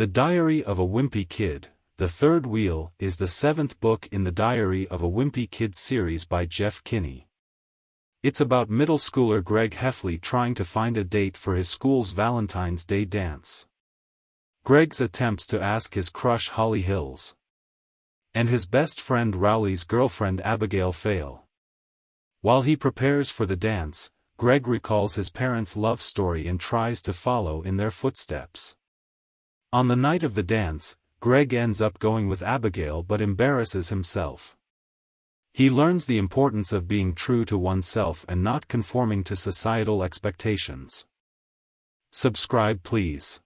The Diary of a Wimpy Kid, The Third Wheel is the seventh book in the Diary of a Wimpy Kid series by Jeff Kinney. It's about middle schooler Greg Heffley trying to find a date for his school's Valentine's Day dance. Greg's attempts to ask his crush Holly Hills. And his best friend Rowley's girlfriend Abigail fail. While he prepares for the dance, Greg recalls his parents' love story and tries to follow in their footsteps. On the night of the dance, Greg ends up going with Abigail but embarrasses himself. He learns the importance of being true to oneself and not conforming to societal expectations. Subscribe please.